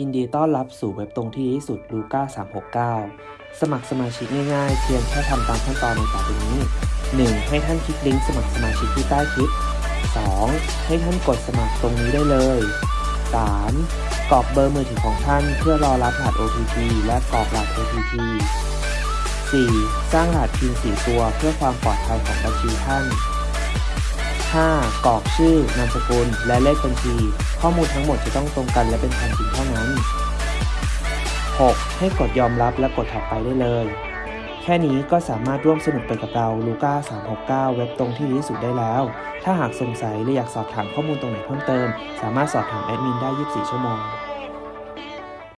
ยินดีต้อนรับสู่เว็บตรงที่ที่สุดลูก้า369 สมัครสมาชิกง่ายๆ เพียงแค่ทำตามขั้นตอนในต่อไปนี้ 1. ให้ท่านคลิกลิงก์สมัครสมาชิกที่ใต้คลิป 2. ให้ท่านกดสมัครตรงนี้ได้เลย 3. กรอกเบอร์มือถือของท่านเพื่อรอรับรหัส OTP และกรอกรหัส OTP 4. สร้างรหัสพิน4ตัวเพื่อความปลอดภัยของบัญชีท่าน 5. กรอกชื่อนามสกุลและเลขบัญชี ข้อมูลทั้งหมดจะต้องตรงกันและเป็นความจริงเท่านั้น 6. ให้กดยอมรับและกดถัดไปได้เลย แค่นี้ก็สามารถร่วมสนุกไปกับเราลูก้า369 เว็บตรงที่ดีที่สุดได้แล้ว ถ้าหากสงสัยหรืออยากสอบถามข้อมูลตรงไหนเพิ่มเติม สามารถสอบถามแอดมินได้ 24 ชั่วโมง